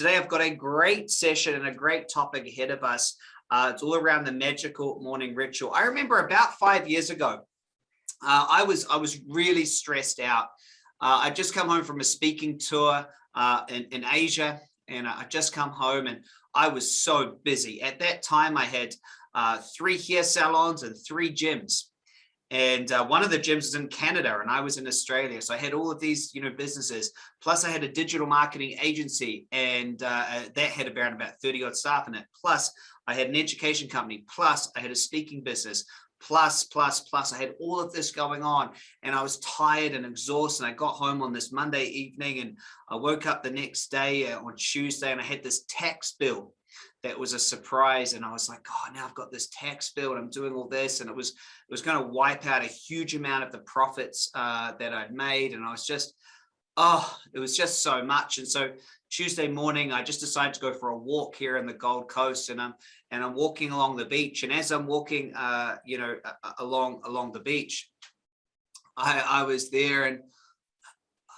Today, I've got a great session and a great topic ahead of us. Uh, it's all around the magical morning ritual. I remember about five years ago, uh, I was I was really stressed out. Uh, I'd just come home from a speaking tour uh, in, in Asia, and I'd just come home and I was so busy. At that time, I had uh, three hair salons and three gyms and uh, one of the gyms was in Canada and I was in Australia. So I had all of these, you know, businesses. Plus I had a digital marketing agency and uh, uh that had around about 30 odd staff in it. Plus I had an education company. Plus I had a speaking business. Plus, plus, plus, I had all of this going on and I was tired and exhausted. And I got home on this Monday evening and I woke up the next day uh, on Tuesday and I had this tax bill that was a surprise and I was like, oh, now I've got this tax bill and I'm doing all this and it was it was going to wipe out a huge amount of the profits uh, that I'd made and I was just oh it was just so much and so Tuesday morning I just decided to go for a walk here in the Gold Coast and I'm and I'm walking along the beach and as I'm walking uh, you know along along the beach I, I was there and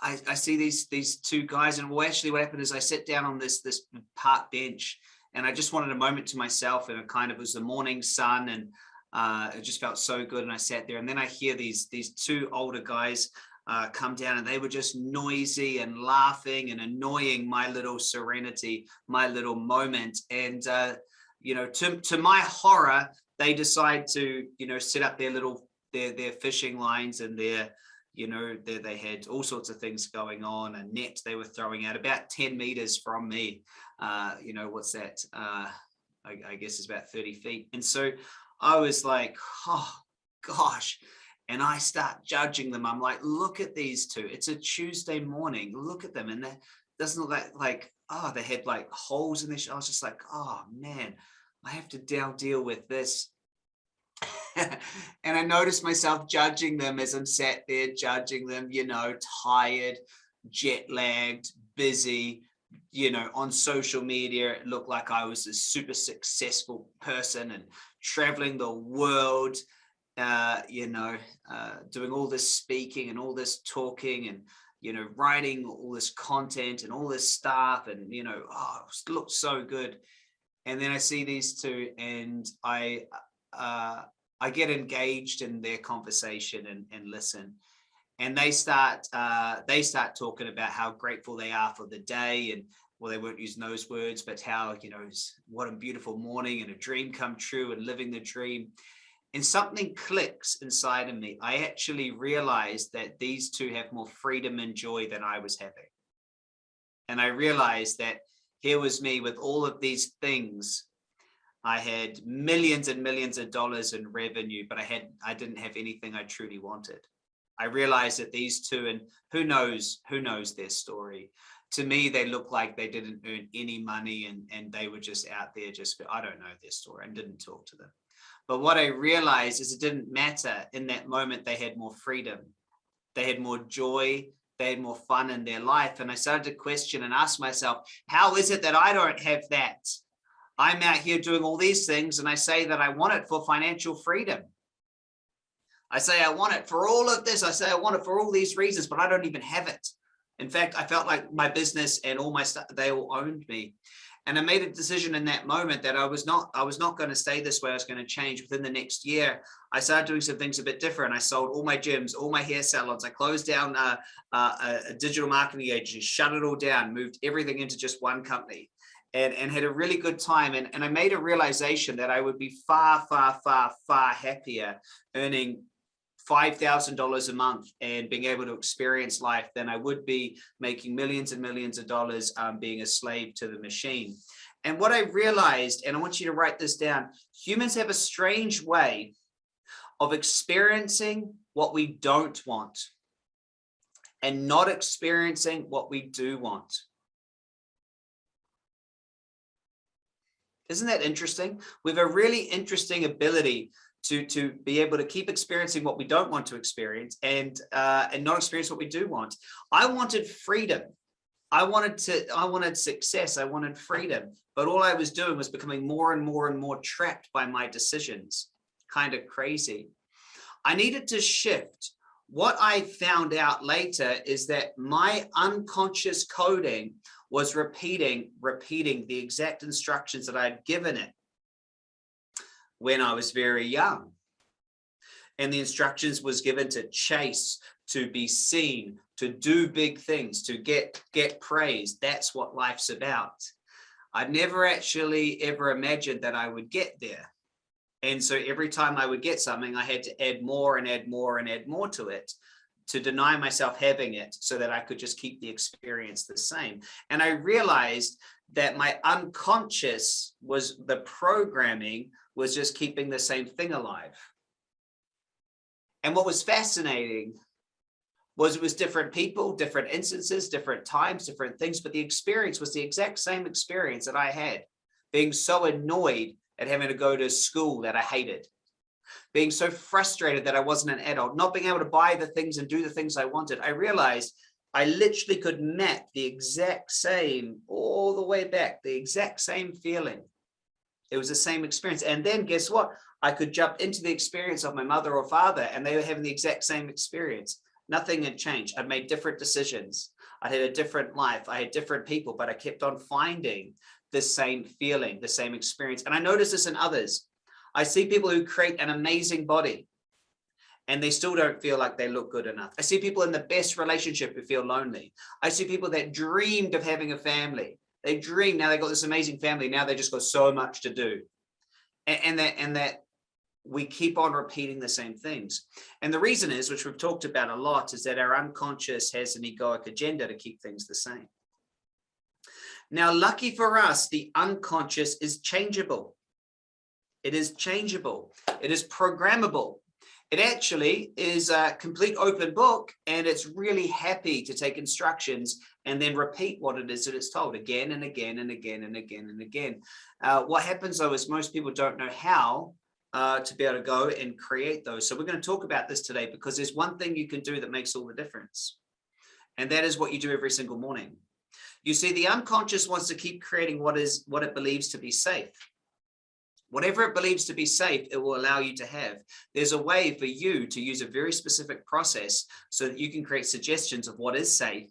I, I see these these two guys and well actually what happened is I sat down on this this park bench and I just wanted a moment to myself and it kind of was the morning sun and uh, it just felt so good and I sat there and then I hear these these two older guys uh, come down and they were just noisy and laughing and annoying my little serenity, my little moment. And, uh, you know, to, to my horror, they decide to, you know, set up their little, their, their fishing lines and their, you know, they, they had all sorts of things going on, a net they were throwing out about 10 meters from me. Uh, you know, what's that? Uh, I, I guess it's about 30 feet. And so I was like, oh gosh. And I start judging them. I'm like, look at these two. It's a Tuesday morning. Look at them. And that doesn't look like, like, oh, they had like holes in this. I was just like, oh man, I have to now deal with this and I noticed myself judging them as I'm sat there judging them, you know, tired, jet lagged, busy, you know, on social media, it looked like I was a super successful person and traveling the world, uh, you know, uh, doing all this speaking and all this talking and, you know, writing all this content and all this stuff and, you know, oh, it looked so good. And then I see these two and I, uh, I get engaged in their conversation and, and listen. And they start uh, they start talking about how grateful they are for the day and well, they weren't using those words, but how, you know, what a beautiful morning and a dream come true and living the dream. And something clicks inside of me. I actually realized that these two have more freedom and joy than I was having. And I realized that here was me with all of these things I had millions and millions of dollars in revenue, but I had I didn't have anything I truly wanted. I realized that these two, and who knows, who knows their story. To me, they look like they didn't earn any money and, and they were just out there just, I don't know their story and didn't talk to them. But what I realized is it didn't matter in that moment, they had more freedom. They had more joy. They had more fun in their life. And I started to question and ask myself, how is it that I don't have that? I'm out here doing all these things and I say that I want it for financial freedom. I say I want it for all of this. I say I want it for all these reasons, but I don't even have it. In fact, I felt like my business and all my stuff, they all owned me. And I made a decision in that moment that I was not, I was not going to stay this way. I was going to change within the next year. I started doing some things a bit different. I sold all my gyms, all my hair salons. I closed down uh, uh, a digital marketing agency, shut it all down, moved everything into just one company and, and had a really good time. And, and I made a realization that I would be far, far, far, far happier earning $5,000 a month and being able to experience life than I would be making millions and millions of dollars um, being a slave to the machine. And what I realized, and I want you to write this down, humans have a strange way of experiencing what we don't want and not experiencing what we do want. Isn't that interesting? We have a really interesting ability to, to be able to keep experiencing what we don't want to experience and, uh, and not experience what we do want. I wanted freedom. I wanted to, I wanted success. I wanted freedom, but all I was doing was becoming more and more and more trapped by my decisions. Kind of crazy. I needed to shift. What I found out later is that my unconscious coding was repeating, repeating the exact instructions that I had given it when I was very young. And the instructions was given to chase, to be seen, to do big things, to get, get praise. That's what life's about. I never actually ever imagined that I would get there. And so every time I would get something, I had to add more and add more and add more to it to deny myself having it so that I could just keep the experience the same. And I realized that my unconscious was the programming was just keeping the same thing alive. And what was fascinating was it was different people, different instances, different times, different things, but the experience was the exact same experience that I had, being so annoyed at having to go to school that I hated, being so frustrated that I wasn't an adult, not being able to buy the things and do the things I wanted. I realized I literally could map the exact same all the way back, the exact same feeling. It was the same experience. And then guess what? I could jump into the experience of my mother or father and they were having the exact same experience. Nothing had changed. I'd made different decisions. I had a different life. I had different people, but I kept on finding the same feeling, the same experience. And I notice this in others. I see people who create an amazing body and they still don't feel like they look good enough. I see people in the best relationship who feel lonely. I see people that dreamed of having a family. They dream now they got this amazing family. Now they just got so much to do. And, and that and that we keep on repeating the same things. And the reason is, which we've talked about a lot, is that our unconscious has an egoic agenda to keep things the same. Now, lucky for us, the unconscious is changeable. It is changeable. It is programmable. It actually is a complete open book and it's really happy to take instructions and then repeat what it is that it's told again and again and again and again and again. Uh, what happens though is most people don't know how uh, to be able to go and create those. So we're going to talk about this today because there's one thing you can do that makes all the difference. And that is what you do every single morning. You see, the unconscious wants to keep creating what is what it believes to be safe. Whatever it believes to be safe, it will allow you to have. There's a way for you to use a very specific process so that you can create suggestions of what is safe.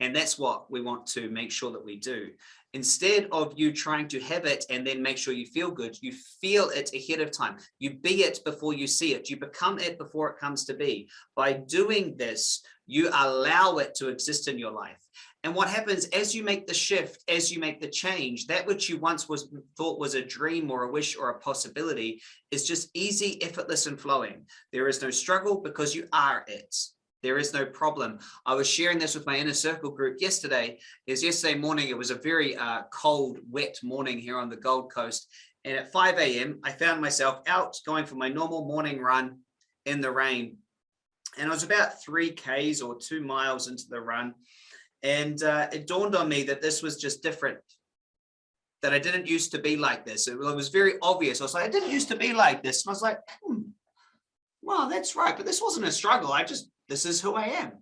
And that's what we want to make sure that we do. Instead of you trying to have it and then make sure you feel good, you feel it ahead of time. You be it before you see it. You become it before it comes to be. By doing this, you allow it to exist in your life. And what happens as you make the shift, as you make the change, that which you once was thought was a dream or a wish or a possibility is just easy, effortless and flowing. There is no struggle because you are it. There is no problem. I was sharing this with my inner circle group yesterday. Is yesterday morning, it was a very uh, cold, wet morning here on the Gold Coast. And at 5 a.m., I found myself out going for my normal morning run in the rain. And I was about three Ks or two miles into the run. And uh, it dawned on me that this was just different, that I didn't used to be like this. It, was very obvious. I was like, I didn't used to be like this. And I was like, hmm, well, that's right. But this wasn't a struggle. I just, this is who I am.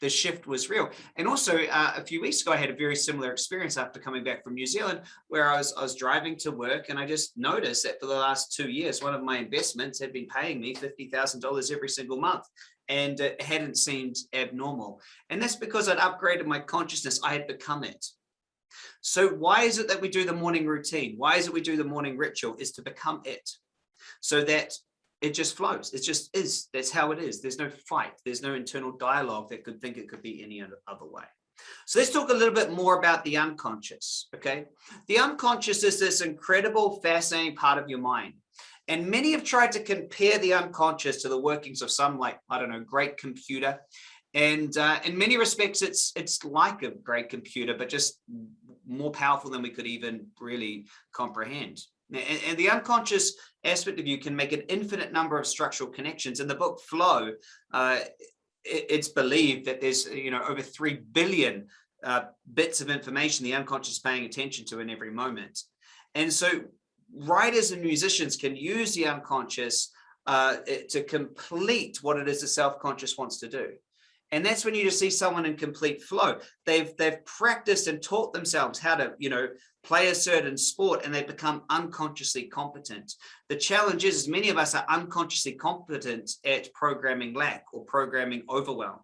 The shift was real. And also uh, a few weeks ago, I had a very similar experience after coming back from New Zealand, where I was, I was driving to work and I just noticed that for the last two years, one of my investments had been paying me $50,000 every single month and it hadn't seemed abnormal. And that's because I'd upgraded my consciousness. I had become it. So why is it that we do the morning routine? Why is it we do the morning ritual is to become it so that it just flows. It just is. That's how it is. There's no fight. There's no internal dialogue that could think it could be any other way. So let's talk a little bit more about the unconscious. Okay. The unconscious is this incredible, fascinating part of your mind. And many have tried to compare the unconscious to the workings of some like, I don't know, great computer. And uh, in many respects, it's it's like a great computer, but just more powerful than we could even really comprehend. And, the unconscious aspect of you can make an infinite number of structural connections. In the book Flow, uh, it, it's believed that there's you know over 3 billion uh, bits of information the unconscious is paying attention to in every moment. And so writers and musicians can use the unconscious uh, to complete what it is the self-conscious wants to do. And that's when you just see someone in complete flow. They've they've practiced and taught themselves how to, you know, play a certain sport and they become unconsciously competent. The challenge is, many of us are unconsciously competent at programming lack or programming overwhelm.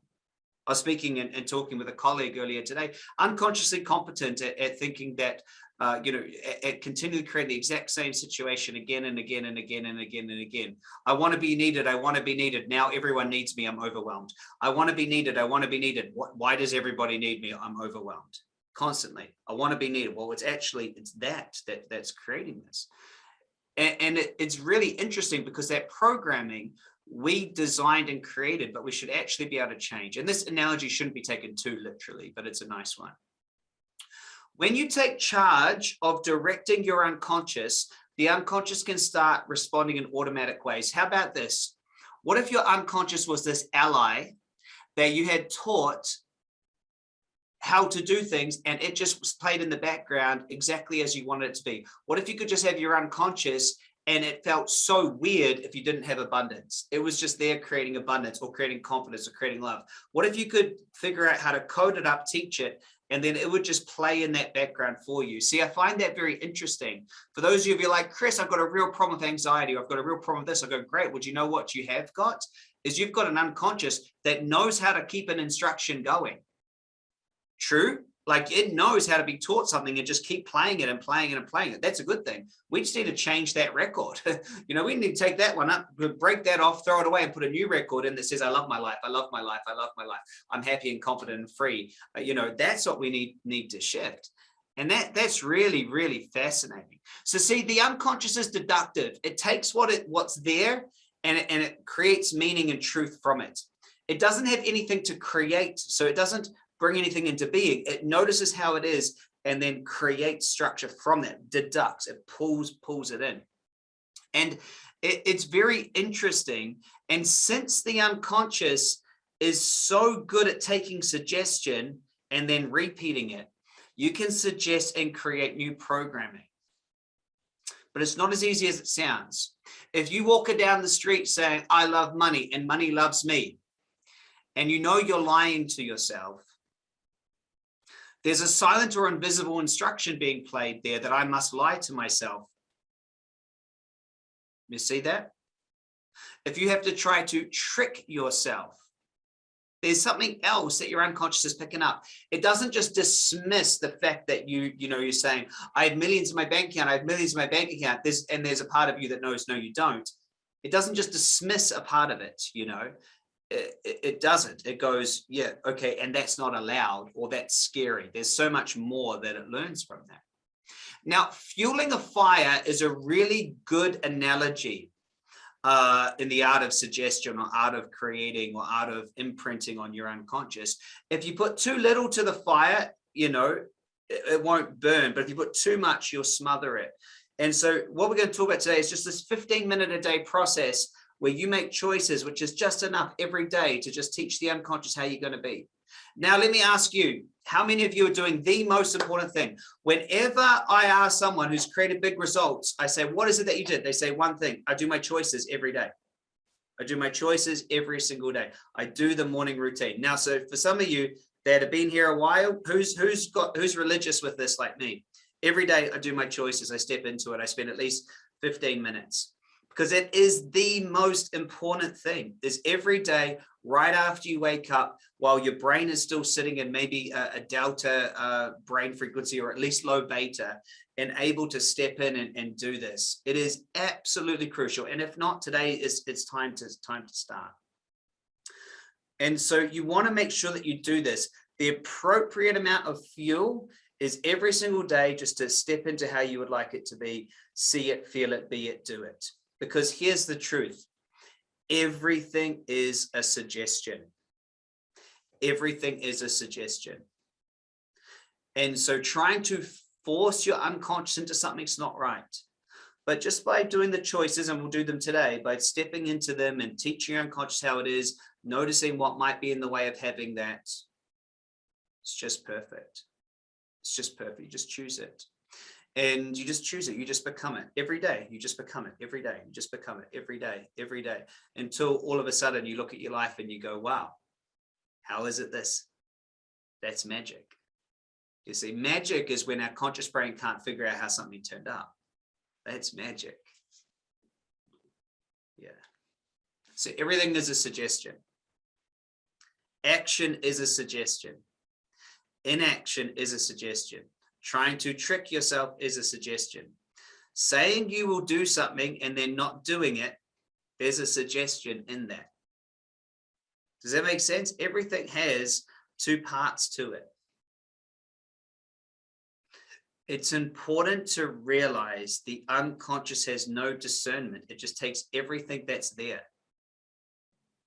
I was speaking and, and talking with a colleague earlier today, unconsciously competent at, at thinking that, uh, you know, at, at continually creating the exact same situation again and again and again and again and again. I want to be needed. I want to be needed. Now everyone needs me. I'm overwhelmed. I want to be needed. I want to be needed. What, why does everybody need me? I'm overwhelmed constantly. I want to be needed. Well, it's actually, it's that, that that's creating this. And, and it, it's really interesting because that programming we designed and created, but we should actually be able to change. And this analogy shouldn't be taken too literally, but it's a nice one. When you take charge of directing your unconscious, the unconscious can start responding in automatic ways. How about this? What if your unconscious was this ally that you had taught how to do things and it just was played in the background exactly as you wanted it to be? What if you could just have your unconscious and it felt so weird if you didn't have abundance. It was just there creating abundance or creating confidence or creating love. What if you could figure out how to code it up, teach it, and then it would just play in that background for you. See, I find that very interesting. For those of you who are like, Chris, I've got a real problem with anxiety, or I've got a real problem with this, I go, great. Would you know what you have got? Is you've got an unconscious that knows how to keep an instruction going. True, like it knows how to be taught something and just keep playing it and playing it and playing it. That's a good thing. We just need to change that record. you know, we need to take that one up, break that off, throw it away and put a new record in that says, I love my life. I love my life. I love my life. I'm happy and confident and free. Uh, you know, that's what we need, need to shift. And that that's really, really fascinating. So see, the unconscious is deductive. It takes what it what's there and it, and it creates meaning and truth from it. It doesn't have anything to create. So it doesn't bring anything into being. It notices how it is and then creates structure from that, deducts, it pulls, pulls it in. And it, it's very interesting. And since the unconscious is so good at taking suggestion and then repeating it, you can suggest and create new programming. But it's not as easy as it sounds. If you walk down the street saying, I love money and money loves me, and you know you're lying to yourself, there's a silent or invisible instruction being played there that I must lie to myself. You see that? If you have to try to trick yourself, there's something else that your unconscious is picking up. It doesn't just dismiss the fact that you, you know, you're saying, I have millions in my bank account, I have millions in my bank account, there's, and there's a part of you that knows, no, you don't. It doesn't just dismiss a part of it, you know, it, it doesn't. It goes, yeah, okay, and that's not allowed or that's scary. There's so much more that it learns from that. Now, fueling a fire is a really good analogy uh, in the art of suggestion or art of creating or art of imprinting on your unconscious. If you put too little to the fire, you know, it, it won't burn, but if you put too much, you'll smother it. And so what we're going to talk about today is just this 15 minute a day process where you make choices, which is just enough every day to just teach the unconscious how you're going to be. Now, let me ask you, how many of you are doing the most important thing? Whenever I ask someone who's created big results, I say, what is it that you did? They say one thing, I do my choices every day. I do my choices every single day. I do the morning routine. Now, so for some of you that have been here a while, who's who's got who's religious with this like me? Every day I do my choices. I step into it. I spend at least 15 minutes because it is the most important thing. Is every day right after you wake up while your brain is still sitting in maybe a, a delta uh, brain frequency or at least low beta and able to step in and, and do this it is absolutely crucial. And if not today is it's time to time to start. And so you want to make sure that you do this. The appropriate amount of fuel is every single day just to step into how you would like it to be see it feel it be it do it because here's the truth. Everything is a suggestion. Everything is a suggestion. And so trying to force your unconscious into something's not right. But just by doing the choices, and we'll do them today, by stepping into them and teaching your unconscious how it is, noticing what might be in the way of having that, it's just perfect. It's just perfect. You just choose it and you just choose it. You just become it every day. You just become it every day. You just become it every day every day until all of a sudden you look at your life and you go wow how is it this? That's magic. You see magic is when our conscious brain can't figure out how something turned up. That's magic. Yeah. So everything is a suggestion. Action is a suggestion. Inaction is a suggestion. Trying to trick yourself is a suggestion. Saying you will do something and then not doing it, there's a suggestion in that. Does that make sense? Everything has two parts to it. It's important to realize the unconscious has no discernment. It just takes everything that's there.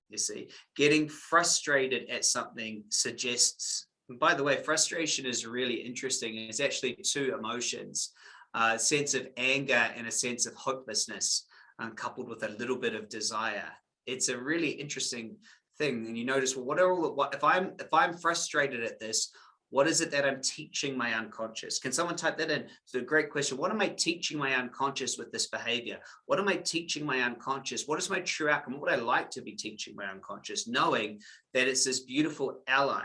You see, getting frustrated at something suggests, by the way, frustration is really interesting. It's actually two emotions, a sense of anger and a sense of hopelessness, um, coupled with a little bit of desire. It's a really interesting thing and you notice well what are all what if i'm if i'm frustrated at this what is it that i'm teaching my unconscious? Can someone type that in? It's a great question. What am i teaching my unconscious with this behavior? What am i teaching my unconscious? What is my true outcome? What would i like to be teaching my unconscious knowing that it's this beautiful ally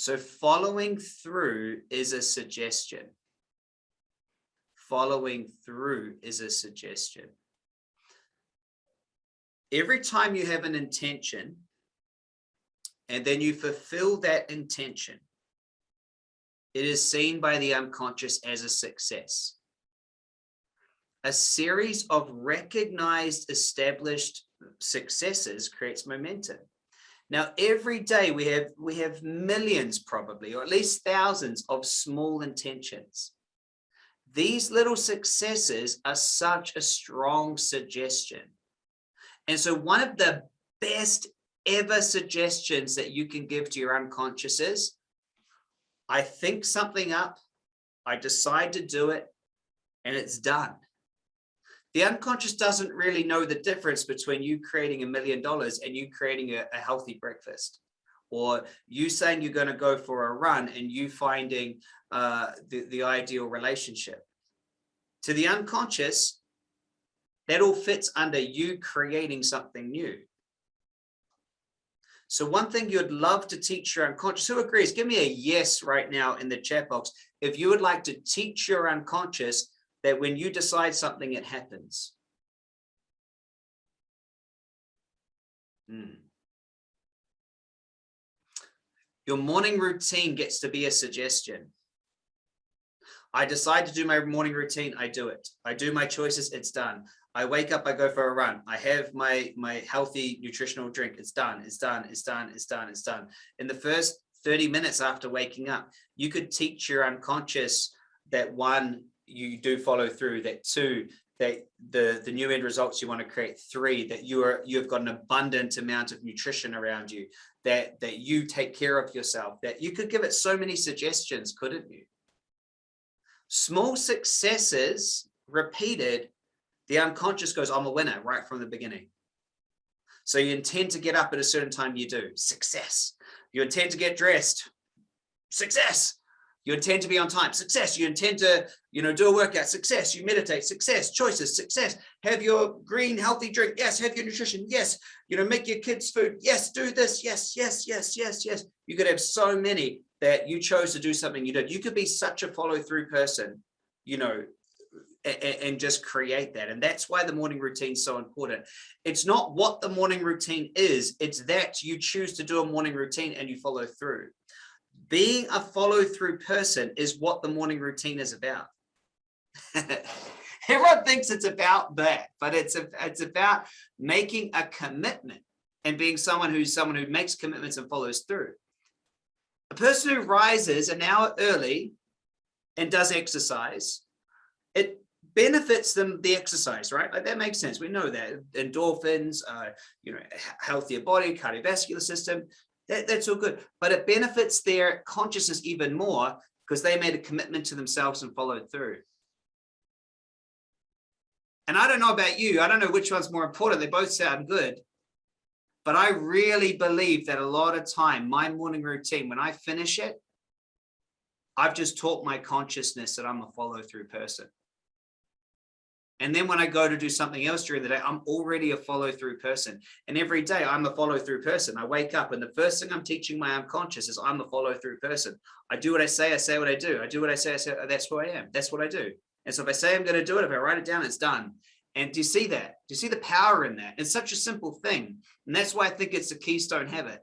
so following through is a suggestion following through is a suggestion every time you have an intention and then you fulfill that intention, it is seen by the unconscious as a success. A series of recognized established successes creates momentum. Now, every day we have we have millions probably, or at least thousands of small intentions. These little successes are such a strong suggestion and so one of the best ever suggestions that you can give to your unconscious is, I think something up, I decide to do it, and it's done. The unconscious doesn't really know the difference between you creating a million dollars and you creating a, a healthy breakfast or you saying you're going to go for a run and you finding uh, the, the ideal relationship. To the unconscious, that all fits under you creating something new. So one thing you'd love to teach your unconscious, who agrees? Give me a yes right now in the chat box. If you would like to teach your unconscious that when you decide something, it happens. Hmm. Your morning routine gets to be a suggestion. I decide to do my morning routine, I do it. I do my choices, it's done. I wake up, I go for a run. I have my, my healthy nutritional drink. It's done, it's done, it's done, it's done, it's done. In the first 30 minutes after waking up, you could teach your unconscious that one, you do follow through, that two, that the the new end results you want to create three that you are you've got an abundant amount of nutrition around you that that you take care of yourself that you could give it so many suggestions couldn't you small successes repeated the unconscious goes, I'm a winner right from the beginning. So you intend to get up at a certain time, you do. Success. You intend to get dressed. Success. You intend to be on time. Success. You intend to, you know, do a workout. Success. You meditate. Success. Choices. Success. Have your green, healthy drink. Yes. Have your nutrition. Yes. You know, make your kids food. Yes. Do this. Yes. Yes. Yes. Yes. Yes. You could have so many that you chose to do something you did. You could be such a follow through person, you know, and just create that. And that's why the morning routine is so important. It's not what the morning routine is, it's that you choose to do a morning routine and you follow through. Being a follow through person is what the morning routine is about. Everyone thinks it's about that, but it's, a, it's about making a commitment and being someone who's someone who makes commitments and follows through. A person who rises an hour early and does exercise, it benefits them the exercise, right? Like that makes sense. We know that endorphins, uh, you know, healthier body, cardiovascular system, that, that's all good. But it benefits their consciousness even more because they made a commitment to themselves and followed through. And I don't know about you, I don't know which one's more important. They both sound good. But I really believe that a lot of time, my morning routine, when I finish it, I've just taught my consciousness that I'm a follow through person. And then when I go to do something else during the day, I'm already a follow through person. And every day I'm a follow through person. I wake up and the first thing I'm teaching my unconscious is I'm a follow through person. I do what I say, I say what I do. I do what I say, I say uh, that's who I am. That's what I do. And so if I say I'm going to do it, if I write it down, it's done. And do you see that? Do you see the power in that? It's such a simple thing. And that's why I think it's a keystone habit.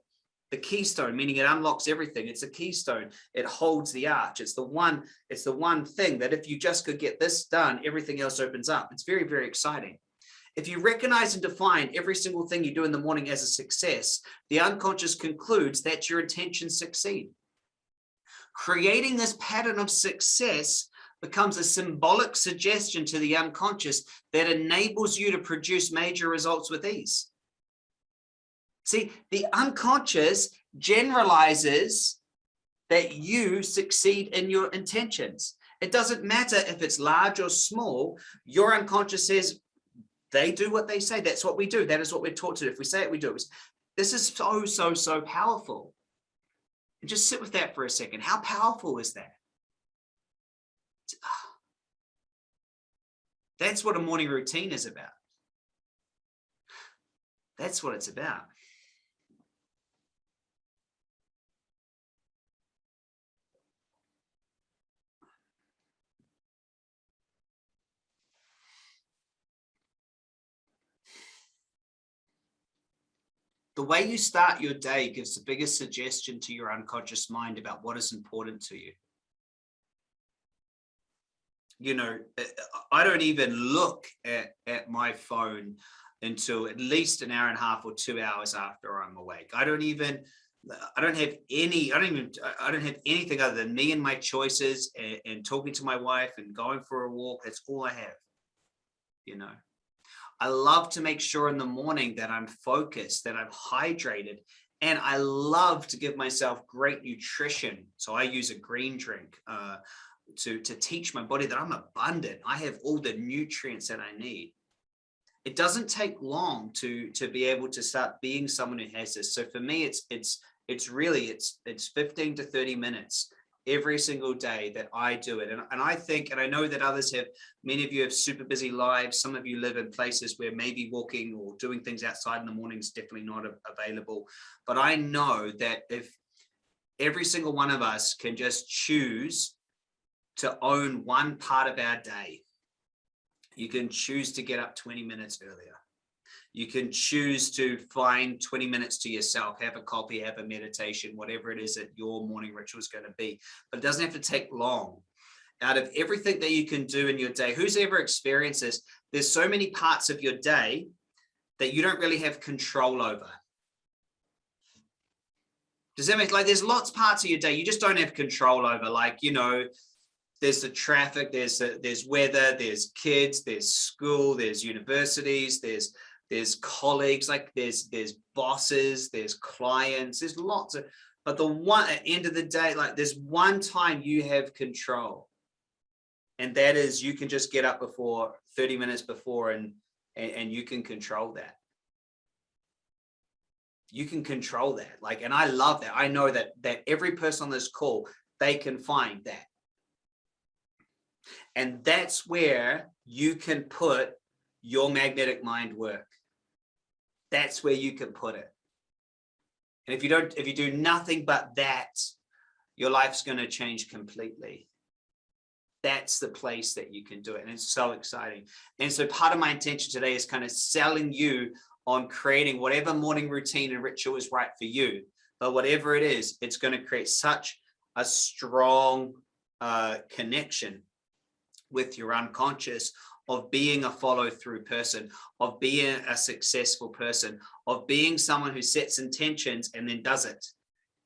The keystone, meaning it unlocks everything. It's a keystone. It holds the arch. It's the one, it's the one thing that if you just could get this done, everything else opens up. It's very, very exciting. If you recognize and define every single thing you do in the morning as a success, the unconscious concludes that your intentions succeed. Creating this pattern of success becomes a symbolic suggestion to the unconscious that enables you to produce major results with ease. See, the unconscious generalizes that you succeed in your intentions. It doesn't matter if it's large or small, your unconscious says, they do what they say. That's what we do. That is what we're taught to do. If we say it, we do it. This is so, so, so powerful. And just sit with that for a second. How powerful is that? That's what a morning routine is about. That's what it's about. The way you start your day gives the biggest suggestion to your unconscious mind about what is important to you you know, eh, I don't even look at, at my phone until at least an hour and a half or two hours after I'm awake. I don't even, I don't have any, I don't even, I don't have anything other than me and my choices and, and talking to my wife and going for a walk. That's all I have, you know. I love to make sure in the morning that I'm focused, that I'm hydrated, and I love to give myself great nutrition. So I use a green drink. Uh, to, to teach my body that I'm abundant. I have all the nutrients that I need. It doesn't take long to, to be able to start being someone who has this. So for me, it's, it's, it's really, it's, it's 15 to 30 minutes every single day that I do it. And, and I think, and I know that others have, many of you have super busy lives. Some of you live in places where maybe walking or doing things outside in the morning is definitely not available. But I know that if every single one of us can just choose to own one part of our day. You can choose to get up 20 minutes earlier. You can choose to find 20 minutes to yourself, have a coffee, have a meditation, whatever it is that your morning ritual is going to be. But it doesn't have to take long. Out of everything that you can do in your day, who's ever experienced this? There's so many parts of your day that you don't really have control over. Does that make like there's lots parts of your day you just don't have control over, like, you know, there's the traffic, there's the, there's weather, there's kids, there's school, there's universities, there's there's colleagues, like there's there's bosses, there's clients, there's lots of, but the one at the end of the day, like there's one time you have control. And that is you can just get up before 30 minutes before and, and, and you can control that. You can control that. Like, and I love that. I know that that every person on this call, they can find that and that's where you can put your magnetic mind work. That's where you can put it. And if you don't, if you do nothing but that, your life's going to change completely. That's the place that you can do it. And it's so exciting. And so part of my intention today is kind of selling you on creating whatever morning routine and ritual is right for you. But whatever it is, it's going to create such a strong uh, connection with your unconscious of being a follow through person, of being a successful person, of being someone who sets intentions and then does it.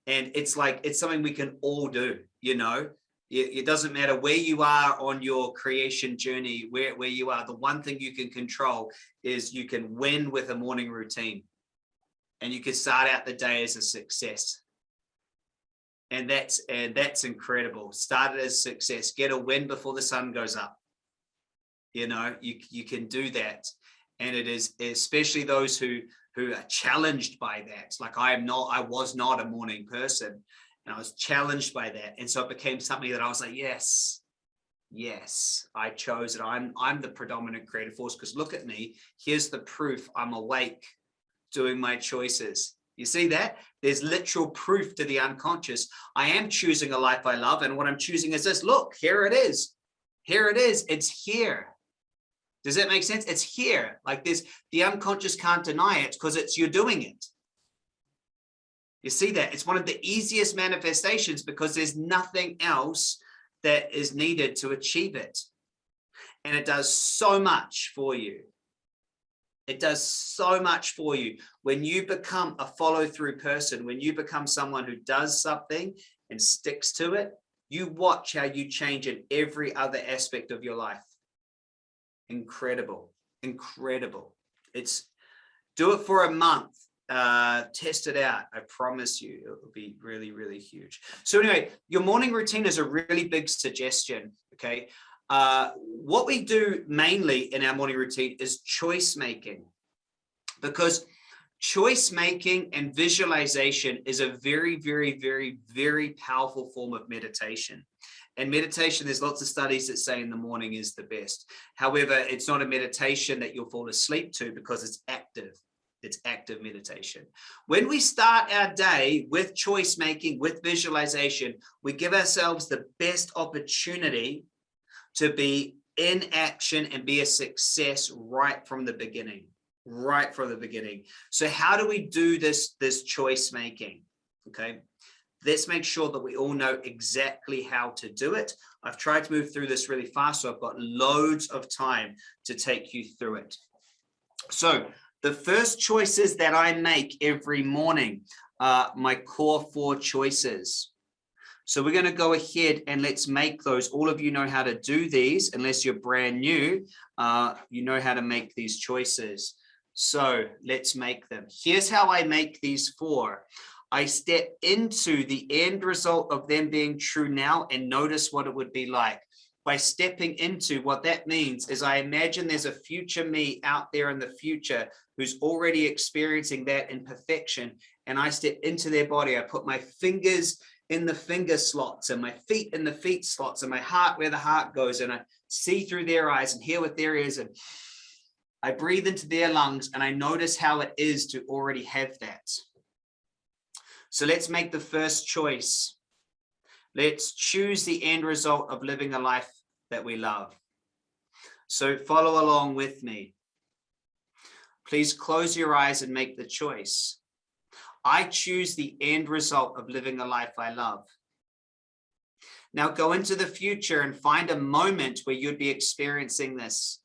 And it's like, it's something we can all do, you know, it, doesn't matter where you are on your creation journey, where, where you are, the one thing you can control is you can win with a morning routine. And you can start out the day as a success. And that's and that's incredible. Started as success. Get a win before the sun goes up you know you you can do that and it is especially those who who are challenged by that like i am not i was not a morning person and i was challenged by that and so it became something that i was like yes yes i chose it i'm i'm the predominant creative force because look at me here's the proof i'm awake doing my choices you see that? There's literal proof to the unconscious. I am choosing a life I love. And what I'm choosing is this, look, here it is. Here it is. It's here. Does that make sense? It's here. Like this, the unconscious can't deny it because it's you're doing it. You see that? It's one of the easiest manifestations because there's nothing else that is needed to achieve it. And it does so much for you. It does so much for you. When you become a follow through person, when you become someone who does something and sticks to it, you watch how you change in every other aspect of your life. Incredible, incredible. It's do it for a month uh, test it out. I promise you, it will be really, really huge. So anyway, your morning routine is a really big suggestion. Okay. Uh, what we do mainly in our morning routine is choice making because choice making and visualization is a very, very, very, very powerful form of meditation. And meditation, there's lots of studies that say in the morning is the best. However, it's not a meditation that you'll fall asleep to because it's active it's active meditation. When we start our day with choice making, with visualization, we give ourselves the best opportunity to be in action and be a success right from the beginning, right from the beginning. So how do we do this, this choice making? Okay, let's make sure that we all know exactly how to do it. I've tried to move through this really fast, so I've got loads of time to take you through it. So the first choices that I make every morning are my core four choices. So we're going to go ahead and let's make those. All of you know how to do these, unless you're brand new, uh, you know how to make these choices. So let's make them. Here's how I make these four. I step into the end result of them being true now and notice what it would be like by stepping into what that means is I imagine there's a future me out there in the future who's already experiencing that in perfection. And I step into their body. I put my fingers in the finger slots and my feet in the feet slots and my heart where the heart goes. And I see through their eyes and hear what ears And I breathe into their lungs and I notice how it is to already have that. So let's make the first choice. Let's choose the end result of living a life that we love. So follow along with me. Please close your eyes and make the choice. I choose the end result of living a life I love. Now go into the future and find a moment where you'd be experiencing this.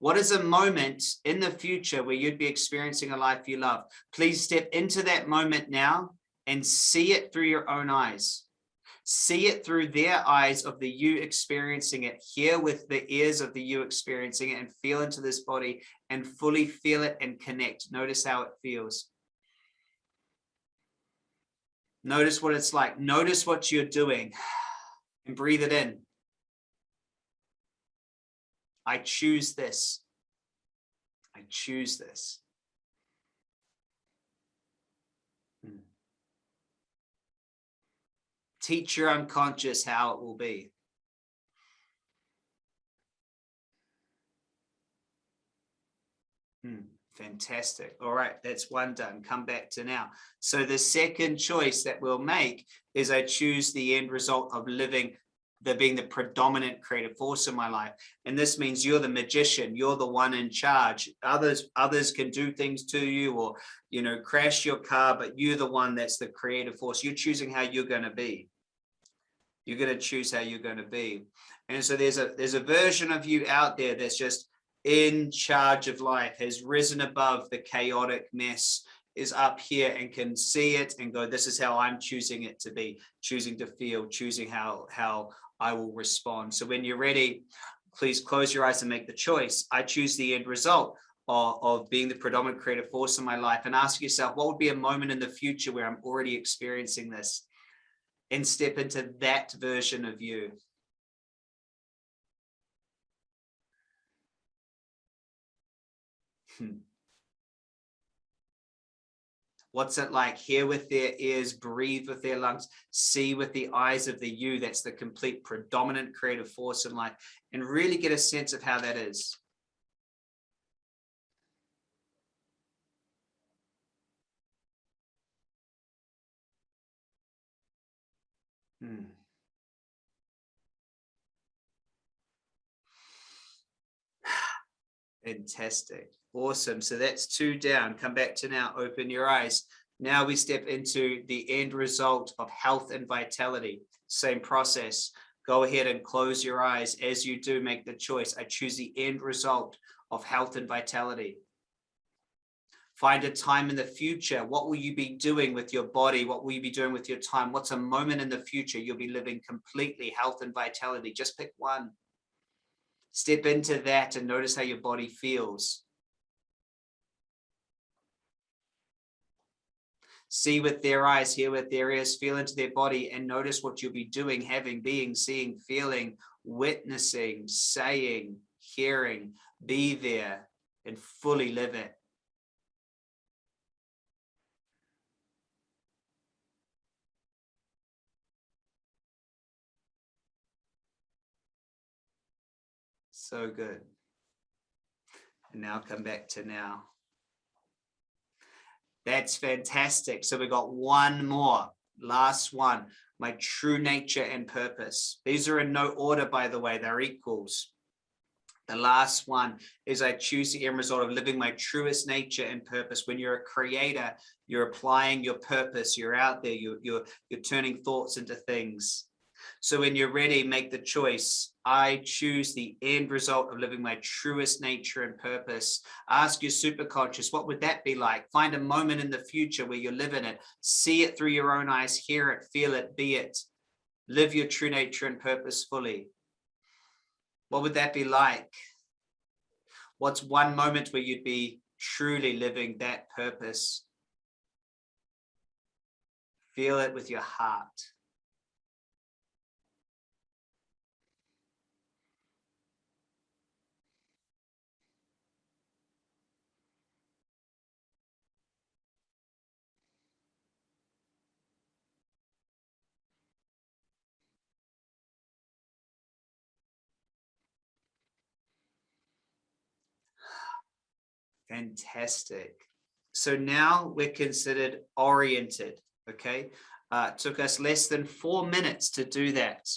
What is a moment in the future where you'd be experiencing a life you love? Please step into that moment now and see it through your own eyes see it through their eyes of the you experiencing it, hear with the ears of the you experiencing it, and feel into this body and fully feel it and connect. Notice how it feels. Notice what it's like. Notice what you're doing and breathe it in. I choose this. I choose this. Teach your unconscious how it will be. Hmm, fantastic. All right, that's one done. Come back to now. So the second choice that we'll make is I choose the end result of living the being the predominant creative force in my life and this means you're the magician you're the one in charge others others can do things to you or you know crash your car but you're the one that's the creative force you're choosing how you're going to be you're going to choose how you're going to be. And so there's a there's a version of you out there that's just in charge of life, has risen above the chaotic mess, is up here and can see it and go, this is how I'm choosing it to be, choosing to feel, choosing how, how I will respond. So when you're ready, please close your eyes and make the choice. I choose the end result of, of being the predominant creative force in my life and ask yourself, what would be a moment in the future where I'm already experiencing this? And step into that version of you. Hmm. What's it like? Hear with their ears, breathe with their lungs, see with the eyes of the you. That's the complete predominant creative force in life and really get a sense of how that is. Hmm. Fantastic. Awesome. So that's two down. Come back to now. Open your eyes. Now we step into the end result of health and vitality. Same process. Go ahead and close your eyes. As you do, make the choice. I choose the end result of health and vitality. Find a time in the future. What will you be doing with your body? What will you be doing with your time? What's a moment in the future you'll be living completely health and vitality? Just pick one. Step into that and notice how your body feels. See with their eyes, hear with their ears, feel into their body and notice what you'll be doing, having, being, seeing, feeling, witnessing, saying, hearing, be there and fully live it. So good. And now come back to now. That's fantastic. So we got one more, last one, my true nature and purpose. These are in no order, by the way, they're equals. The last one is I choose the end result of living my truest nature and purpose. When you're a creator, you're applying your purpose. You're out there, you're, you're, you're turning thoughts into things. So when you're ready, make the choice. I choose the end result of living my truest nature and purpose. Ask your superconscious, what would that be like? Find a moment in the future where you're living it. See it through your own eyes, hear it, feel it, be it. Live your true nature and purpose fully. What would that be like? What's one moment where you'd be truly living that purpose? Feel it with your heart. Fantastic. So now we're considered oriented, okay? Uh, took us less than four minutes to do that.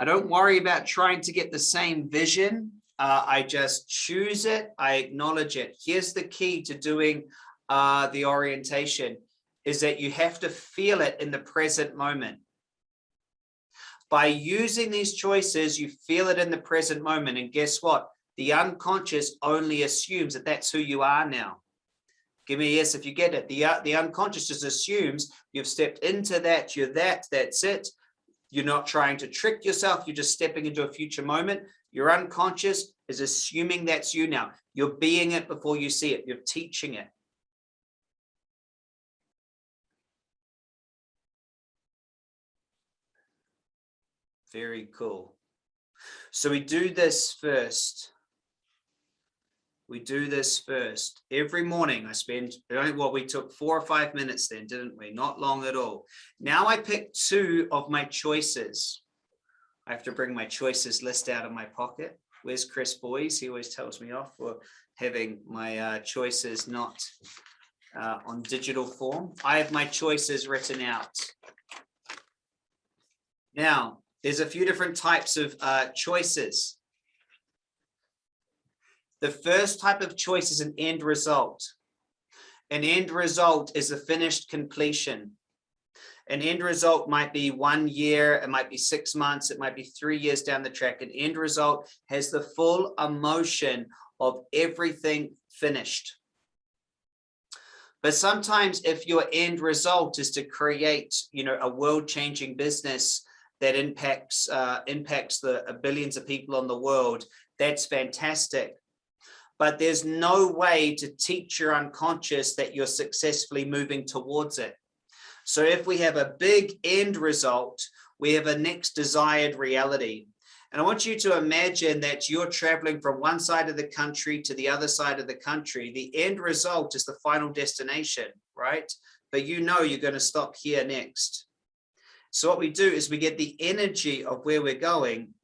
I don't worry about trying to get the same vision. Uh, I just choose it. I acknowledge it. Here's the key to doing uh, the orientation is that you have to feel it in the present moment. By using these choices, you feel it in the present moment. And guess what? The unconscious only assumes that that's who you are now. Give me a yes if you get it. The, uh, the unconscious just assumes you've stepped into that, you're that, that's it. You're not trying to trick yourself. You're just stepping into a future moment. Your unconscious is assuming that's you now. You're being it before you see it. You're teaching it. Very cool. So we do this first we do this first. Every morning I spend, well, we took four or five minutes then, didn't we? Not long at all. Now I pick two of my choices. I have to bring my choices list out of my pocket. Where's Chris Boys? He always tells me off for having my uh, choices not uh, on digital form. I have my choices written out. Now, there's a few different types of uh, choices. The first type of choice is an end result. An end result is a finished completion. An end result might be one year, it might be six months, it might be three years down the track. An end result has the full emotion of everything finished. But sometimes if your end result is to create, you know, a world-changing business that impacts uh, impacts the uh, billions of people on the world, that's fantastic but there's no way to teach your unconscious that you're successfully moving towards it. So if we have a big end result, we have a next desired reality. And I want you to imagine that you're traveling from one side of the country to the other side of the country. The end result is the final destination, right? But you know you're going to stop here next. So what we do is we get the energy of where we're going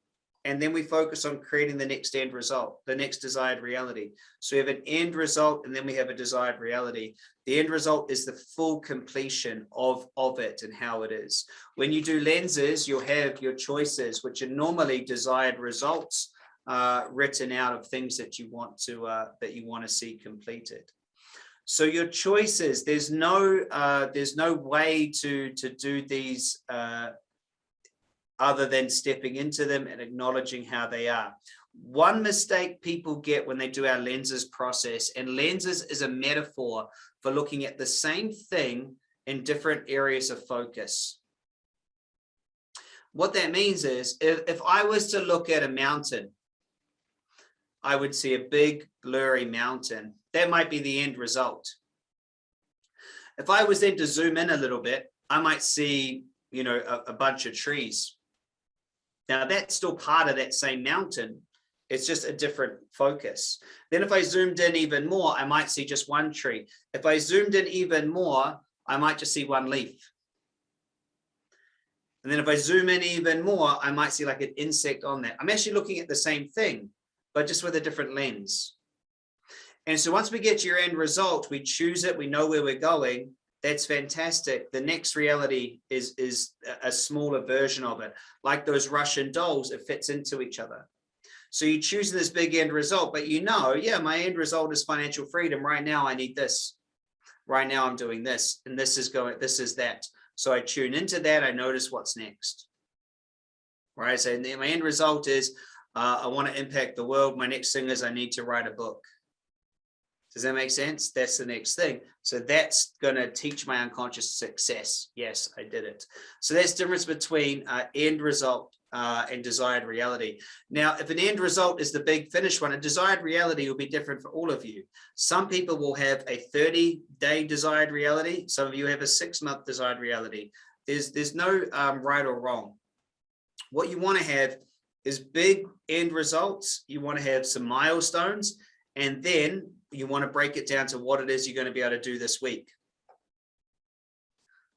and then we focus on creating the next end result, the next desired reality. So we have an end result and then we have a desired reality. The end result is the full completion of, of it and how it is. When you do lenses, you'll have your choices, which are normally desired results. uh, written out of things that you want to uh, that you want to see completed. So your choices, there's no uh, there's no way to to do these uh, other than stepping into them and acknowledging how they are. One mistake people get when they do our lenses process, and lenses is a metaphor for looking at the same thing in different areas of focus. What that means is if, if I was to look at a mountain, I would see a big blurry mountain. That might be the end result. If I was then to zoom in a little bit, I might see, you know, a, a bunch of trees. Now that's still part of that same mountain. It's just a different focus. Then if I zoomed in even more, I might see just one tree. If I zoomed in even more, I might just see one leaf. And then if I zoom in even more, I might see like an insect on that. I'm actually looking at the same thing, but just with a different lens. And so once we get to your end result, we choose it, we know where we're going. That's fantastic. The next reality is, is a smaller version of it. Like those Russian dolls, it fits into each other. So you choose this big end result, but you know, yeah, my end result is financial freedom. Right now, I need this. Right now, I'm doing this, and this is going, this is that. So I tune into that. I notice what's next. Right. So my end result is uh, I want to impact the world. My next thing is I need to write a book. Does that make sense? That's the next thing. So that's going to teach my unconscious success. Yes, I did it. So that's the difference between uh, end result uh, and desired reality. Now, if an end result is the big finish one, a desired reality will be different for all of you. Some people will have a 30 day desired reality. Some of you have a six month desired reality. There's, there's no um, right or wrong. What you want to have is big end results. You want to have some milestones, and then you want to break it down to what it is you're going to be able to do this week.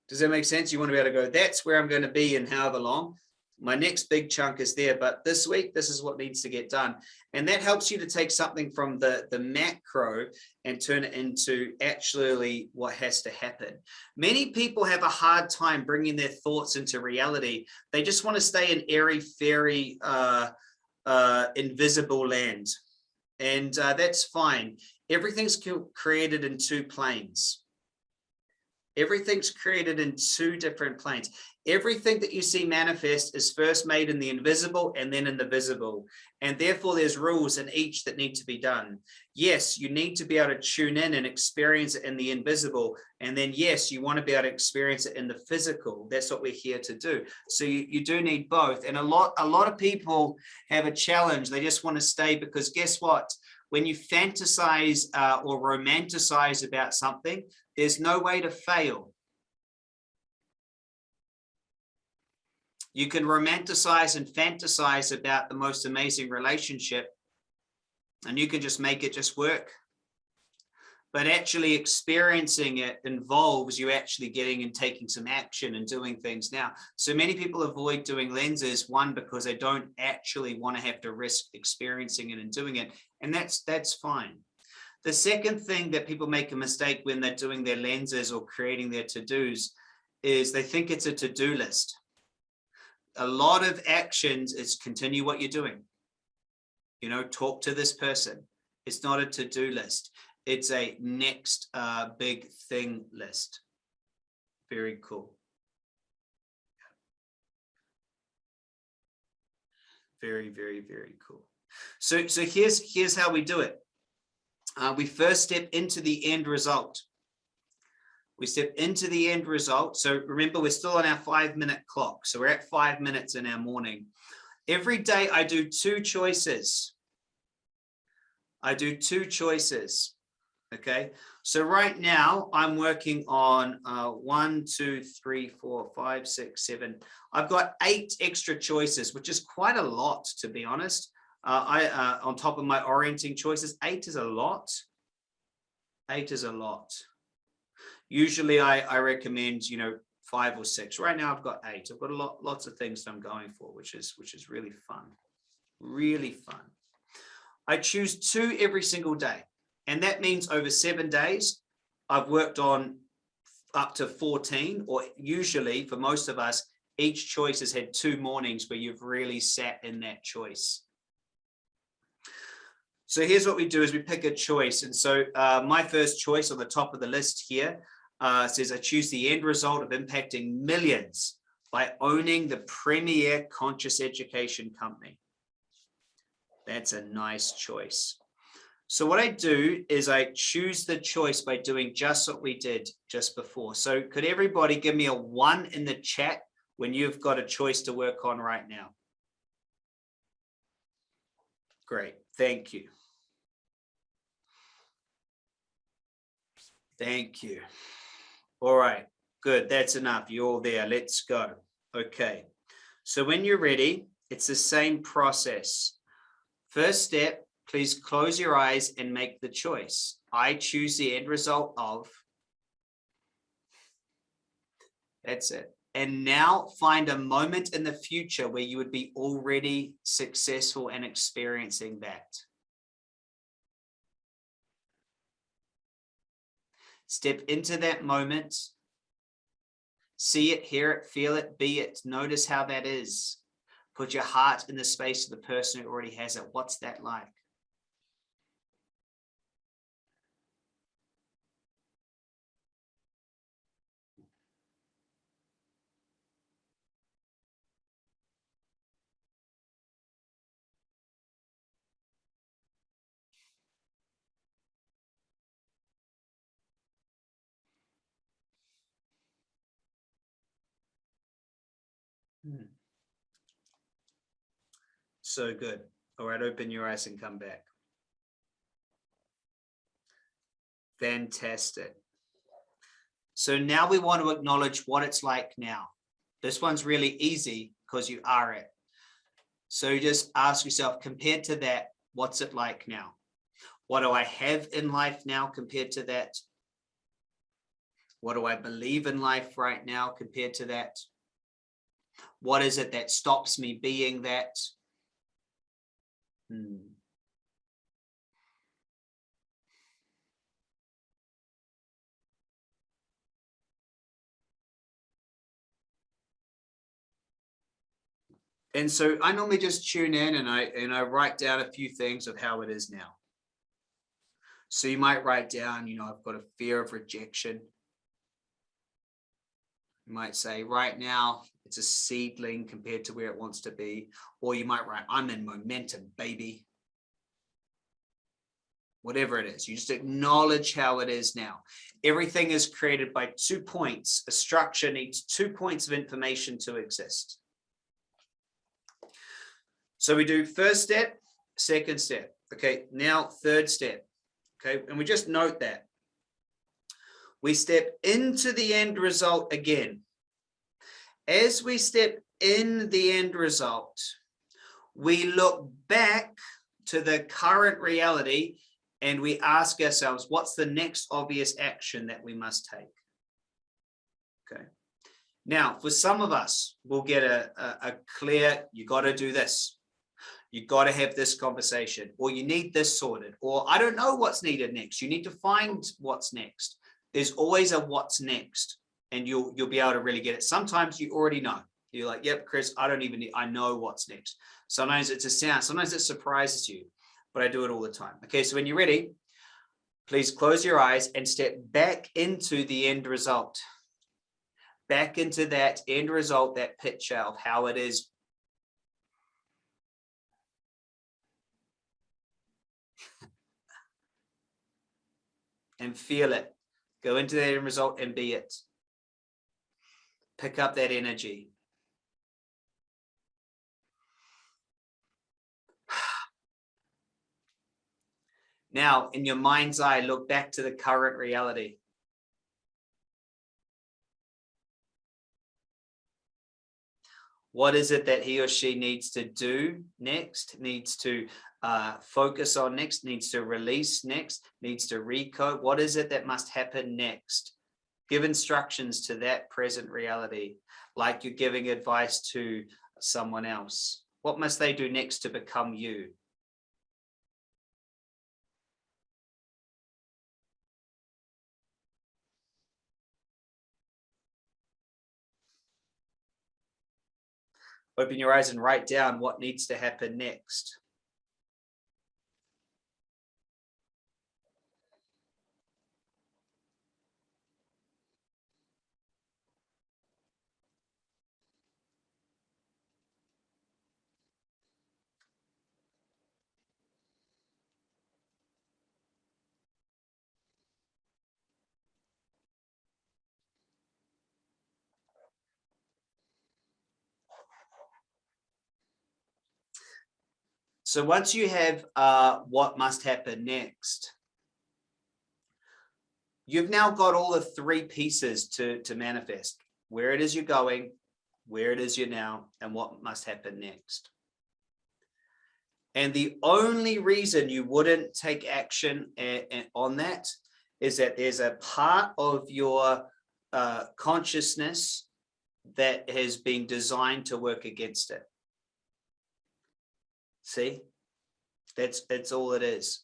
Does that make sense? You want to be able to go, that's where I'm going to be in however long my next big chunk is there, but this week, this is what needs to get done. And that helps you to take something from the, the macro and turn it into actually what has to happen. Many people have a hard time bringing their thoughts into reality. They just want to stay in airy, fairy, uh, uh, invisible land. And uh, that's fine. Everything's created in two planes. Everything's created in two different planes. Everything that you see manifest is first made in the invisible and then in the visible. And therefore there's rules in each that need to be done. Yes, you need to be able to tune in and experience it in the invisible. And then yes, you want to be able to experience it in the physical. That's what we're here to do. So you, you do need both. And a lot, a lot of people have a challenge. They just want to stay because guess what? When you fantasize uh, or romanticize about something, there's no way to fail. You can romanticize and fantasize about the most amazing relationship and you can just make it just work. But actually experiencing it involves you actually getting and taking some action and doing things now. So many people avoid doing lenses, one, because they don't actually want to have to risk experiencing it and doing it. And that's that's fine. The second thing that people make a mistake when they're doing their lenses or creating their to-dos is they think it's a to-do list. A lot of actions is continue what you're doing. You know, talk to this person. It's not a to-do list. It's a next uh, big thing list. Very cool. Very, very, very cool. So, so here's, here's how we do it uh, we first step into the end result. We step into the end result. So remember, we're still on our five minute clock. So we're at five minutes in our morning. Every day I do two choices. I do two choices. Okay, so right now I'm working on uh, one, two, three, four, five, six, seven. I've got eight extra choices, which is quite a lot, to be honest. Uh, I uh, on top of my orienting choices, eight is a lot. Eight is a lot. Usually I, I recommend, you know, five or six. Right now I've got eight. I've got a lot, lots of things that I'm going for, which is which is really fun. Really fun. I choose two every single day. And that means over seven days, I've worked on up to 14, or usually for most of us, each choice has had two mornings where you've really sat in that choice. So here's what we do is we pick a choice. And so uh, my first choice on the top of the list here uh, says I choose the end result of impacting millions by owning the premier conscious education company. That's a nice choice. So what I do is I choose the choice by doing just what we did just before. So could everybody give me a one in the chat when you've got a choice to work on right now? Great, thank you. Thank you. All right, good. That's enough. You're all there. Let's go. Okay. So when you're ready, it's the same process. First step, please close your eyes and make the choice. I choose the end result of. That's it. And now find a moment in the future where you would be already successful and experiencing that. Step into that moment. See it, hear it, feel it, be it. Notice how that is. Put your heart in the space of the person who already has it. What's that like? Hmm. So good. All right, open your eyes and come back. Fantastic. So now we want to acknowledge what it's like now. This one's really easy because you are it. So just ask yourself, compared to that, what's it like now? What do I have in life now compared to that? What do I believe in life right now compared to that? What is it that stops me being that? Hmm. And so I normally just tune in and I and I write down a few things of how it is now. So you might write down, you know, I've got a fear of rejection. You might say right now, it's a seedling compared to where it wants to be. Or you might write, I'm in momentum, baby. Whatever it is, you just acknowledge how it is now. Everything is created by two points. A structure needs two points of information to exist. So we do first step, second step. Okay, now third step. Okay, and we just note that. We step into the end result again as we step in the end result, we look back to the current reality and we ask ourselves, what's the next obvious action that we must take? Okay. Now, for some of us, we'll get a, a, a clear, you got to do this. You got to have this conversation, or you need this sorted, or I don't know what's needed next. You need to find what's next. There's always a what's next and you'll you'll be able to really get it. Sometimes you already know. You're like, yep, Chris, I don't even need, I know what's next. Sometimes it's a sound, sometimes it surprises you, but I do it all the time. Okay, so when you're ready, please close your eyes and step back into the end result. Back into that end result, that picture of how it is. and feel it. Go into that end result and be it pick up that energy. Now, in your mind's eye, look back to the current reality. What is it that he or she needs to do next, needs to uh, focus on next, needs to release next, needs to recode? What is it that must happen next? Give instructions to that present reality, like you're giving advice to someone else. What must they do next to become you? Open your eyes and write down what needs to happen next. So once you have uh, what must happen next, you've now got all the three pieces to, to manifest where it is you're going, where it is you're now, and what must happen next. And the only reason you wouldn't take action on that is that there's a part of your uh, consciousness that has been designed to work against it. See, that's that's all it is.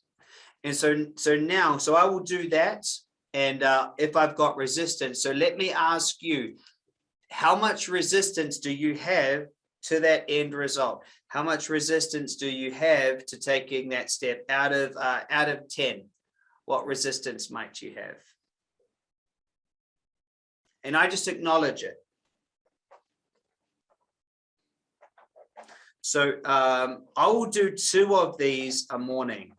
And so so now, so I will do that. And uh, if I've got resistance, so let me ask you, how much resistance do you have to that end result? How much resistance do you have to taking that step out of uh, out of 10? What resistance might you have? And I just acknowledge it. So um, I will do two of these a morning.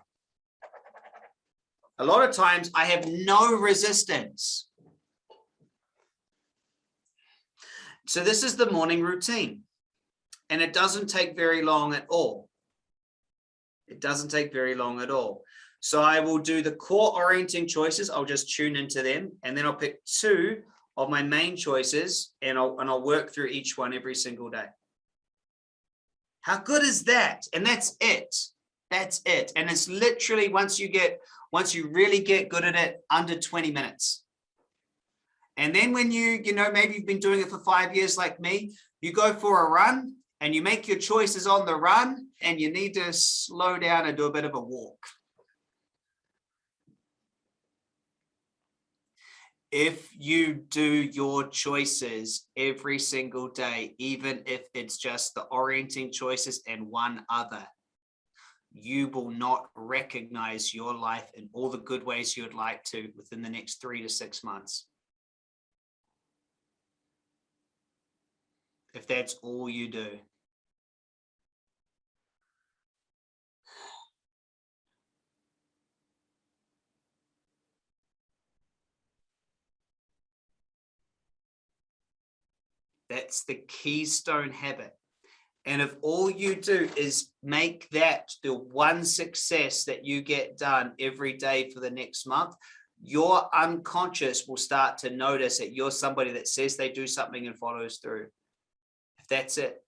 A lot of times I have no resistance. So this is the morning routine and it doesn't take very long at all. It doesn't take very long at all. So I will do the core orienting choices. I'll just tune into them and then I'll pick two of my main choices and I'll, and I'll work through each one every single day. How good is that? And that's it. That's it. And it's literally once you get, once you really get good at it, under 20 minutes. And then when you, you know, maybe you've been doing it for five years like me, you go for a run and you make your choices on the run and you need to slow down and do a bit of a walk. If you do your choices every single day, even if it's just the orienting choices and one other, you will not recognize your life in all the good ways you would like to within the next three to six months. if that's all you do. That's the keystone habit. And if all you do is make that the one success that you get done every day for the next month, your unconscious will start to notice that you're somebody that says they do something and follows through If that's it,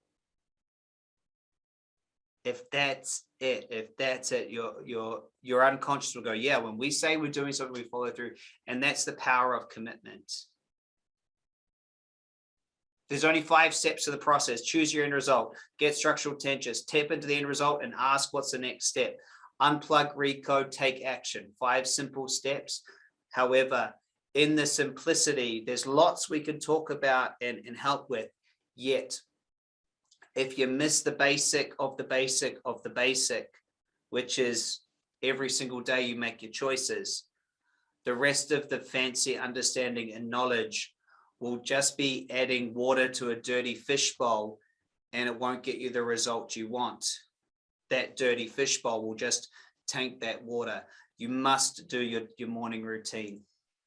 if that's it, if that's it, your your your unconscious will go, yeah, when we say we're doing something, we follow through. And that's the power of commitment. There's only five steps to the process. Choose your end result, get structural tensions, tap into the end result and ask what's the next step. Unplug, recode, take action. Five simple steps. However, in the simplicity, there's lots we can talk about and, and help with. Yet if you miss the basic of the basic of the basic, which is every single day you make your choices, the rest of the fancy understanding and knowledge will just be adding water to a dirty fishbowl and it won't get you the result you want. That dirty fishbowl will just tank that water. You must do your, your morning routine.